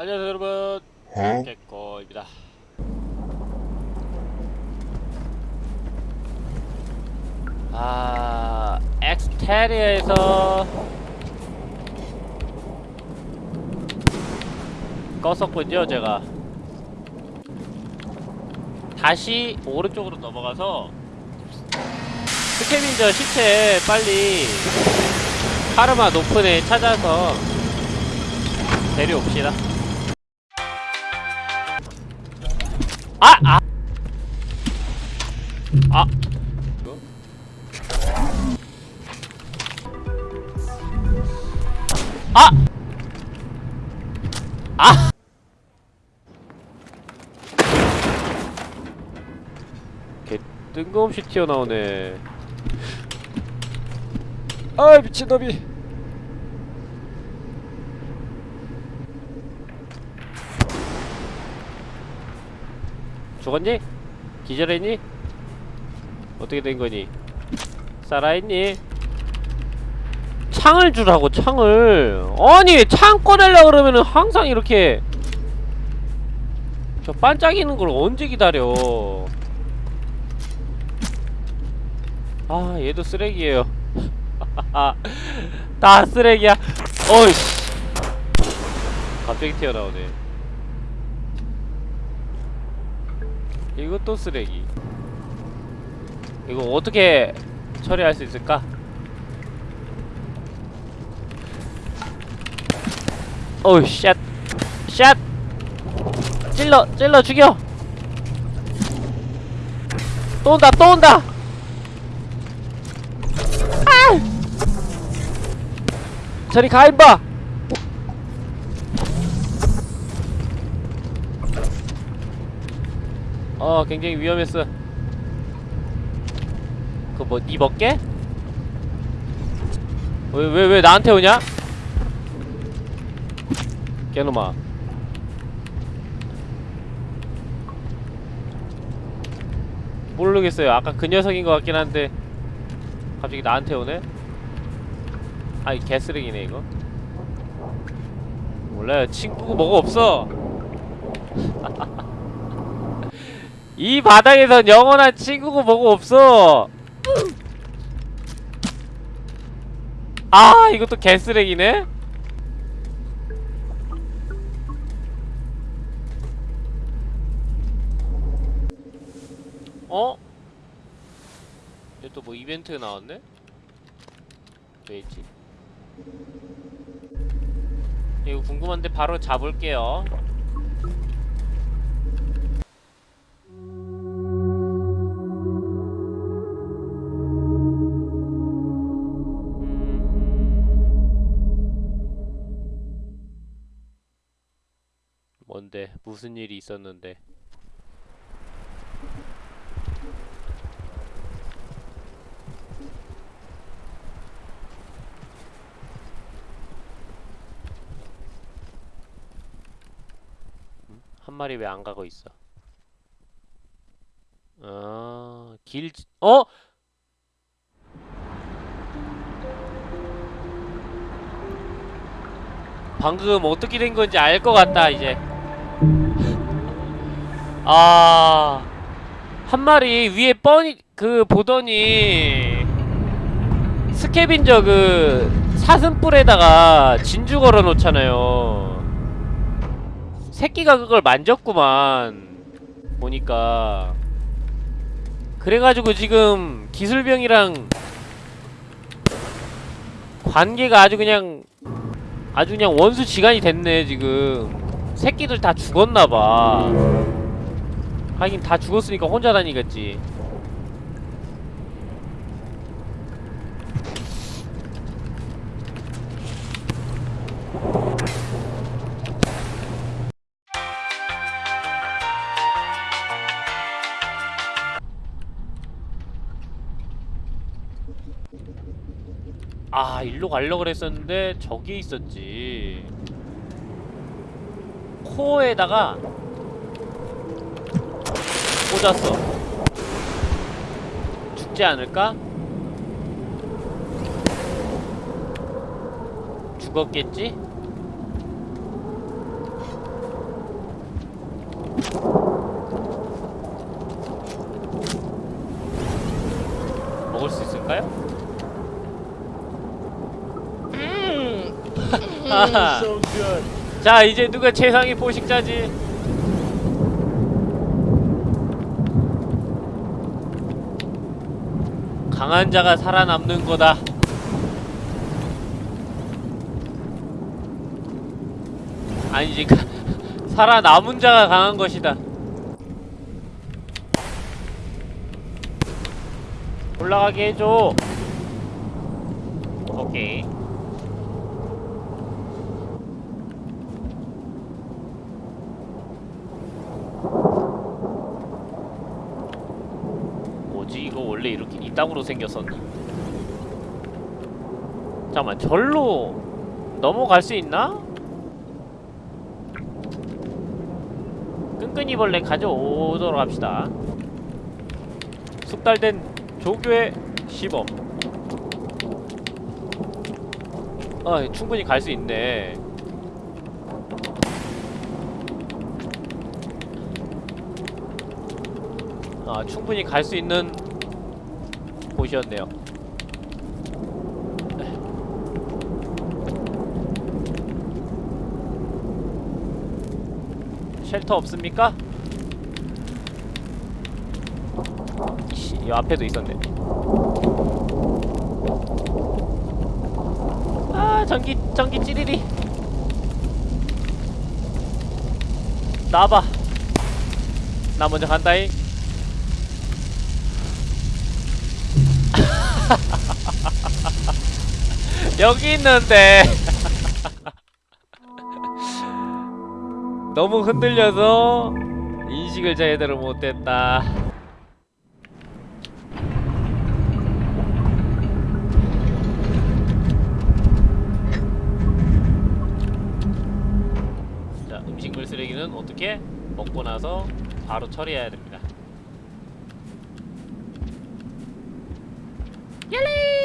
안녕하세요 여러분. 어? 개코입니다. 아 엑스테리아에서 껐었군요 제가. 다시 오른쪽으로 넘어가서 스캐빈저 시체 빨리 파르마 높은 애 찾아서 데려옵시다 아! 아! 아! 아! 아! 개 뜬금없이 튀어나오네 아 미친놈이 죽었니? 기절했니? 어떻게 된 거니? 살아있니? 창을 주라고 창을 아니 창 꺼내려 그러면은 항상 이렇게 저 반짝이는 걸 언제 기다려 아 얘도 쓰레기예요 다 쓰레기야 어이씨 갑자기 튀어나오네 이것도 쓰레기 이거 어떻게 처리할 수 있을까? 어우 샷! 샷! 찔러! 찔러 죽여! 또 온다! 또 온다! 아! 저리 가 임마! 어 굉장히 위험했어 그거 뭐, 니 먹게? 왜, 왜, 왜 나한테 오냐? 개놈아 모르겠어요 아까 그 녀석인 것 같긴 한데 갑자기 나한테 오네? 아이 개쓰레기네 이거 몰라요 친구고 뭐가 없어 이 바닥에선 영원한 친구고 뭐고 없어 아 이것도 개쓰레기네 어? 얘 또 뭐 이벤트 나왔네? 왜 있지? 이거 궁금한데 바로 잡을게요 뭔데 무슨 일이 있었는데 음? 한 마리 왜 안 가고 있어 아, 길, 지- 어? 방금 어떻게 된 건지 알 것 같다, 이제. 아, 한 마리 위에 뻔히, 그, 보더니, 스캐빈저 그, 사슴뿔에다가 진주 걸어 놓잖아요. 새끼가 그걸 만졌구만. 보니까. 그래가지고 지금 기술병이랑 관계가 아주 그냥 아주 그냥 원수 지간이 됐네 지금 새끼들 다 죽었나봐 하긴 다 죽었으니까 혼자 다니겠지. 아 일로 가려고 그랬었는데 저기 있었지. 코어에다가 꽂았어 죽지 않을까? 죽었겠지? 먹을 수 있을까요? Good. 자 이제 누가 최상위 포식자지 강한 자가 살아남는 거다. 아니지 가- 살아남은 자가 강한 것이다. 올라가게 해줘. 오케이 뭐지 이거 원래 이렇게 이 땅으로 생겼었나? 잠깐만 절로 넘어갈 수 있나? 끈끈이 벌레 가져오도록 합시다 숙달된 조교의 시범 아 충분히 갈 수 있네 아 충분히 갈 수 있는 곳이었네요. 쉘터 없습니까? 씨, 이 앞에도 있었네. 아 전기 전기 찌리리. 나와봐. 나 먼저 간다잉 여기 있는데. 너무 흔들려서 인식을 제대로 못했다. 자 음식물 쓰레기는 어떻게 먹고 나서 바로 처리해야 됩니다 얄리